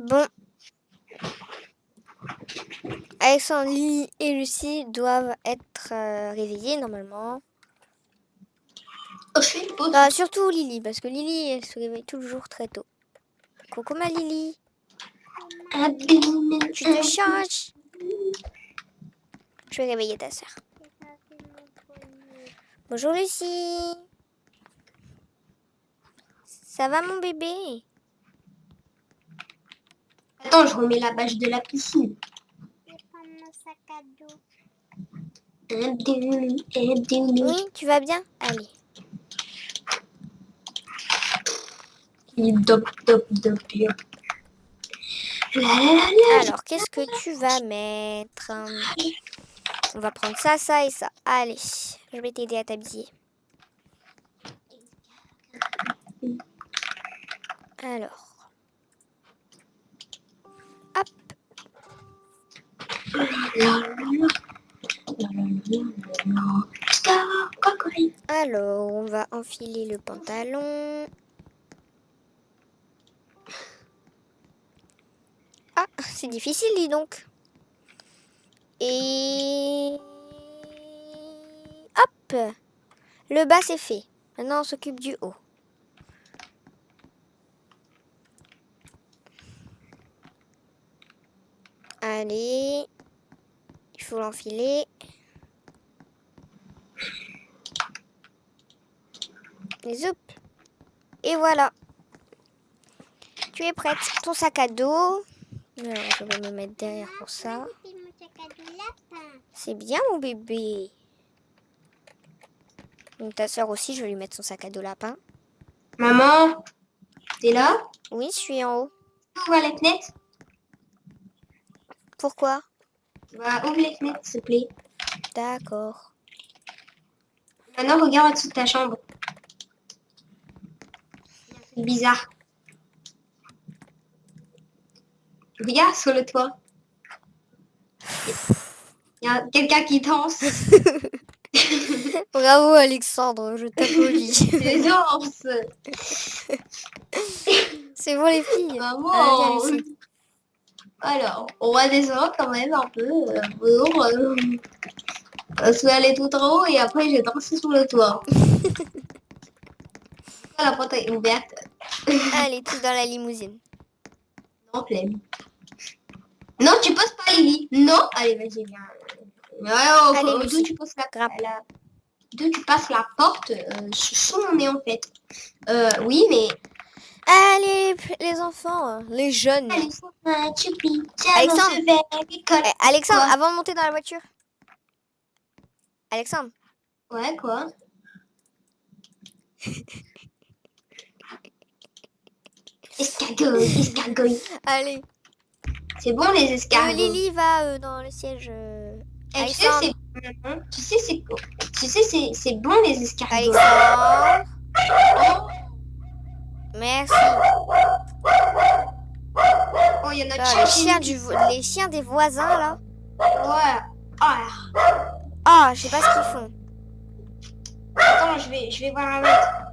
Bon. Alexandre, Lily et Lucie doivent être euh, réveillés normalement. Oh, je. Bah, surtout Lily, parce que Lily, elle se réveille toujours très tôt. Coucou ma Lily, tu te changes. Je vais réveiller ta soeur. Bonjour Lucie. Ça va mon bébé? Attends, je remets la bâche de la piscine. Je vais prendre mon sac à dos. Oui, tu vas bien Allez. Alors, qu'est-ce que tu vas mettre? On va prendre ça, ça et ça. Allez, je vais t'aider à t'habiller. Alors. Alors, on va enfiler le pantalon. Ah, c'est difficile, dis donc. Et... Hop Le bas, c'est fait. Maintenant, on s'occupe du haut. Allez. Faut l'enfiler. Et zoup. Et voilà. Tu es prête. Ton sac à dos. Alors, je vais me mettre derrière pour ça. Lapin. C'est bien mon bébé. Donc ta soeur aussi, je vais lui mettre son sac à dos lapin. Maman, t'es là? Oui, je suis en haut. Ouvre la fenêtre. Pourquoi? Bah, ouvre les fenêtres, s'il te plaît. D'accord. Maintenant, regarde au-dessus de ta chambre. C'est bizarre. Regarde sur le toit. Il y a quelqu'un qui danse. Bravo Alexandre, je t'applaudis. Il danse. C'est bon les filles. Maman. Ah, Lucie. Alors, on va descendre quand même un peu. euh, pour, euh, Parce est tout en haut et après j'ai dansé sur le toit. La porte est ouverte. Allez, tous dans la limousine. Non, flemme. Non, tu poses pas Lily. Non. Allez, vas-y, viens. Ouais, oh, Allez, d'où tu passes la, Grappe. la- d'où tu passes la porte euh, sous mon nez en fait. Euh, oui, mais. Allez les enfants, les jeunes. Euh, Tchoupi, tiens, Alexandre. Eh, Alexandre, avant de monter dans la voiture. Alexandre, Ouais, quoi Escargot, escargot. allez. C'est bon les Euh, escargots. Lily va euh, dans le siège. euh, Eh, tu sais, c'est Maman, tu sais, c'est tu sais, c'est c'est bon les escargots. Alexandre, merci. oh, il y en a Ah, les, chiens du vo- les chiens des voisins là. Ouais. Ah, Ah, je sais pas ce qu'ils font. attends, je vais, je vais voir un autre.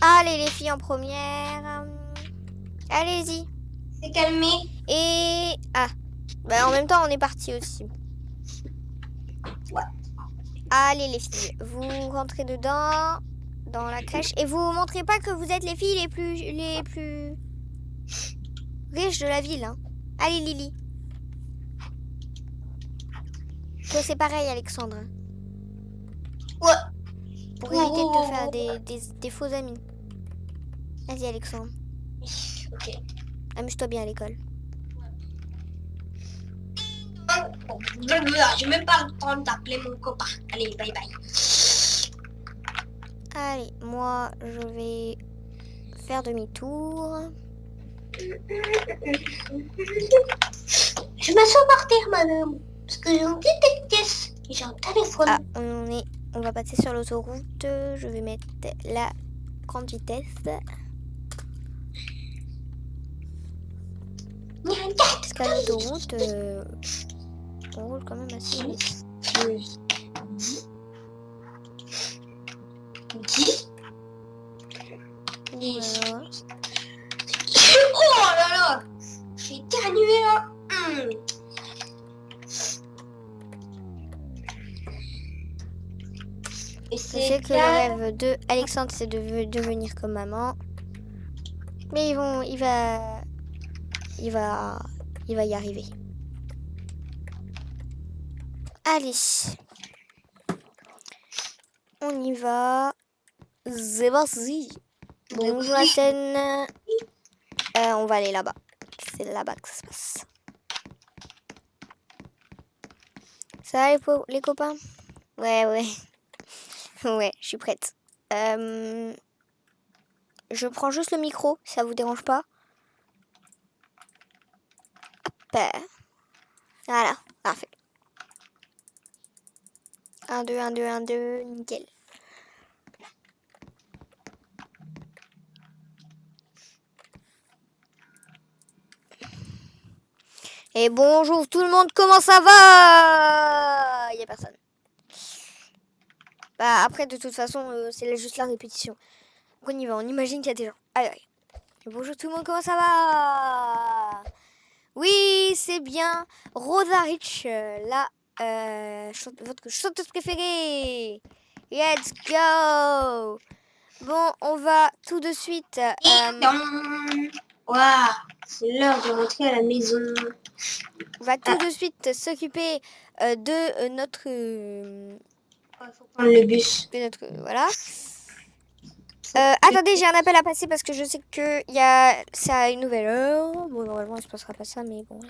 Allez les filles en première. Allez-y. C'est calmé. Et ah, bah, en même temps on est parti aussi. Ouais. Allez les filles, vous rentrez dedans dans la crèche et vous montrez pas que vous êtes les filles les plus les plus riches de la ville. Hein. Allez Lily. Toi c'est pareil Alexandre. Ouais. Pour éviter de te faire des, des, des faux amis. Vas-y Alexandre, Ok. Amuse-toi bien à l'école. Bon, J'ai même pas le temps d'appeler mon copain. Allez, bye bye. Allez, moi je vais faire demi-tour. Je m'assois par terre, madame. Parce que j'ai une petite pièce. Et j'ai un téléphone. Ah, on est, on va passer sur l'autoroute. Je vais mettre la grande vitesse. Parce qu'à l'autoroute, euh, On roule quand même assez vite. 10, 10, 10. Voilà. Oh là là J'ai éternué là Hum. Et Je c'est sais que le rêve de Alexandre, c'est de ve- devenir comme maman. Mais ils vont, il va, il va, il va y arriver. Allez, on y va. C'est parti. Bonjour la scène. Euh, on va aller là-bas. C'est là-bas que ça se passe. Ça va les, copains? Ouais, ouais. Ouais, je suis prête. Euh, je prends juste le micro, ça vous dérange pas? Hop. Voilà, parfait. 1, 2, 1, 2, 1, 2, nickel. Et bonjour tout le monde, comment ça va? Il y a personne. Bah après de toute façon euh, c'est juste la répétition. Donc on y va, on imagine qu'il y a des gens. Allez, allez. Et bonjour tout le monde, comment ça va? Oui, c'est bien Rosa Rich, euh, la euh, chante- votre chanteuse préférée. Let's go Bon, on va tout de suite. euh. Waouh, c'est l'heure de rentrer à la maison. on va tout de suite s'occuper de notre, Il faut prendre le bus. de notre voilà. Euh, attendez, j'ai un appel à passer parce que je sais que il y a c'est à une nouvelle heure. Bon, normalement, il se passera pas ça, mais bon. Là.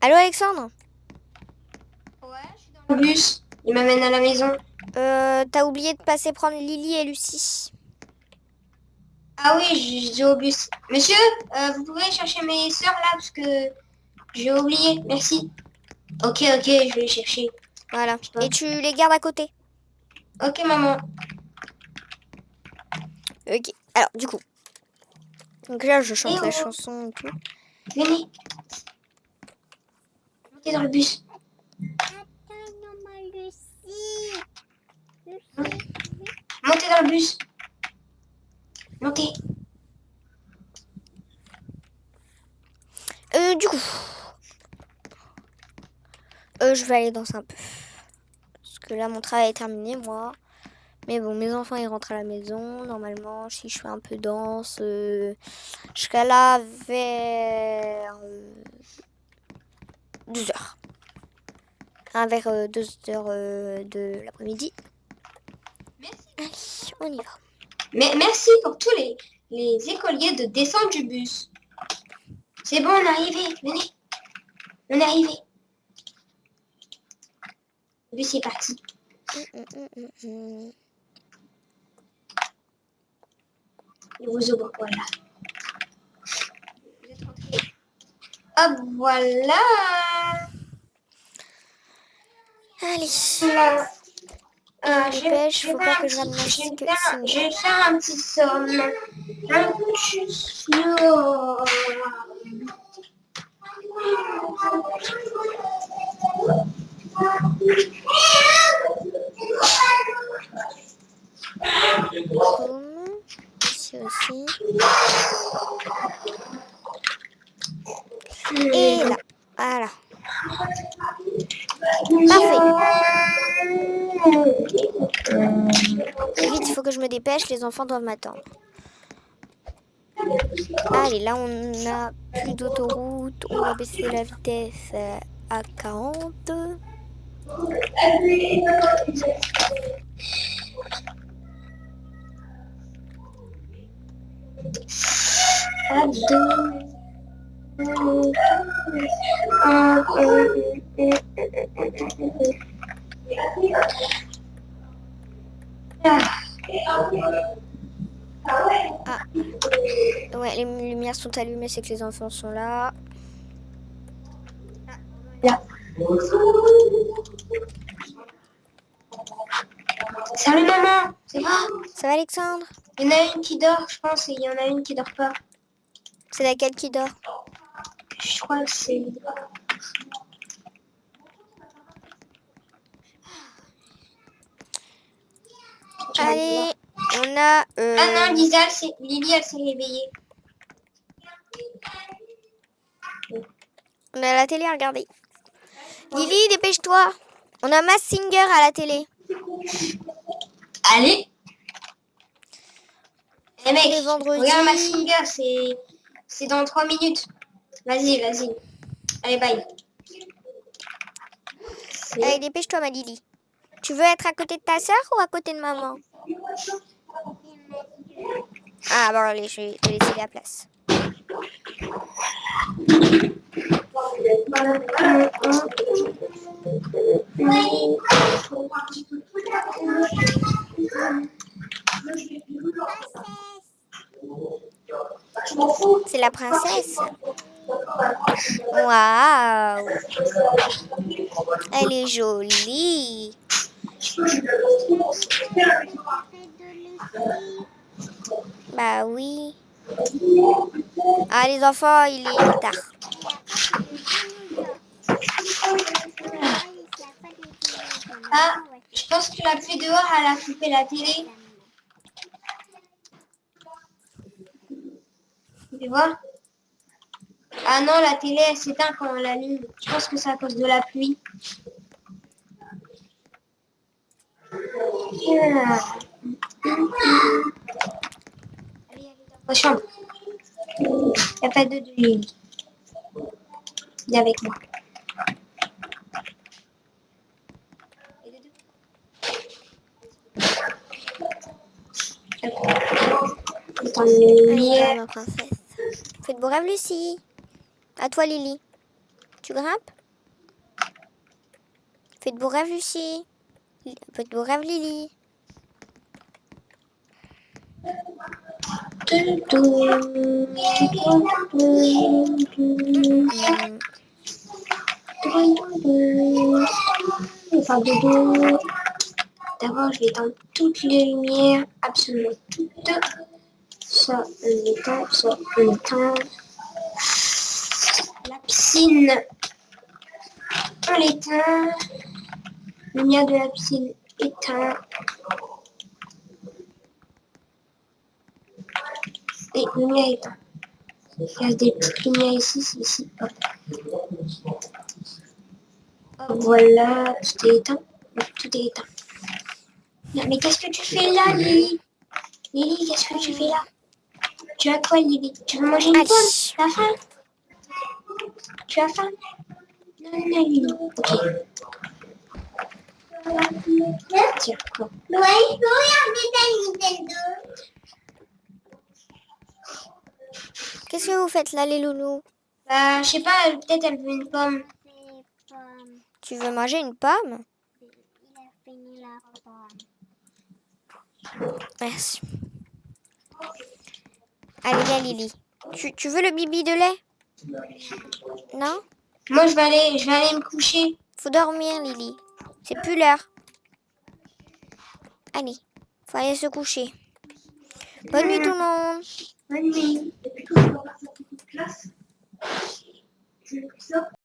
Allô, Alexandre? Ouais, je suis dans le bus. Il m'amène à la maison. euh, T'as oublié de passer prendre Lily et Lucie. Ah oui, je- j'ai au bus. Monsieur, euh, vous pouvez chercher mes sœurs là parce que j'ai oublié. Merci. Ok, ok, je vais les chercher. Voilà. Et tu les gardes à côté. Ok, maman. Ok. Alors, du coup. Donc là, je chante Eh la chanson et tout. Venez. Montez dans le bus. Attends, maman Lucie. Lucie. Montez dans le bus. Montez. Euh, du coup. Euh, je vais aller danser un peu. Que là, mon travail est terminé, moi. Mais bon, mes enfants, ils rentrent à la maison. Normalement, si je fais un peu danse, euh, jusqu'à là, vers euh, 2 heures. Hein, vers 2 heures euh, de l'après-midi. Merci. Allez, on y va. Mais merci pour tous les, les écoliers de descente du bus. C'est bon, on est arrivé. Venez. On est arrivé. Le bus est parti. Et vous ouvre, voilà. Vous êtes rentrés. Hop, voilà. Allez. Euh, Je vais- faut faire pas que vais. Je vais faire un petit somme. Un petit somme. Ici aussi. Et là. Voilà. Et vite, il faut que je me dépêche, les enfants doivent m'attendre. Allez, là on a plus d'autoroute, on va baisser la vitesse à 40. Un, Ouais, les lumières sont allumées, c'est que les enfants sont là. Salut maman, ça va Ça va Alexandre? Il y en a une qui dort, je pense, et il y en a une qui dort pas. C'est laquelle qui dort? Je crois que c'est... Allez, on a... euh, Ah non, Lisa, Lily, elle s'est réveillée. on a la télé à regarder. Lily, dépêche-toi. On a Mass Singer à la télé. Allez Eh mec, Les vendredis. regarde ma singer, c'est... Dans 3 minutes. Vas-y, vas-y. Allez, bye. Allez, dépêche-toi, ma Lily. Tu veux être à côté de ta sœur ou à côté de maman? Ah, bon, allez, je vais te laisser la place. La princesse. Waouh Elle est jolie. Bah oui. Ah les enfants, il est tard. Ah, je pense que la pluie dehors, elle a coupé la télé. Tu vois Ah non, la télé, elle s'éteint quand on l'allume. Je pense que c'est à cause de la pluie. Allez, allez dans ta chambre. Il n'y a pas de lit. Viens avec moi. Allez, lumière. Ma princesse. Faites beau rêve, Lucie. À toi, Lily. Tu grimpes? Faites beau rêve, Lucie. Faites beau rêve, Lily. Hmm. Enfin, dodo. D'abord, je vais éteindre toutes les lumières, absolument toutes. Ça, on éteint, ça, on éteint. La piscine, on l'éteint. Lumière de la piscine, éteint. Et lumière éteint. Il y a des petites lumières ici, c'est ici. Voilà, tout est éteint. Tout est éteint. Non, mais qu'est-ce que tu fais là, Lily? Lily, qu'est-ce que tu fais là? Tu as quoi, Lily Tu veux manger une Allez. pomme Tu as faim Tu as faim Non, non, Lily. Ok. Tiens, quoi Qu'est-ce que vous faites là, les loulous Bah, je sais pas, peut-être elle veut une pomme. Tu veux manger une pomme Merci. Allez, viens, Lily. Tu, tu veux le bibi de lait? Non? Moi, je vais aller, je vais aller me coucher. Faut dormir, Lily. C'est plus l'heure. Allez, faut aller se coucher. Bonne nuit, tout le monde. Bonne nuit.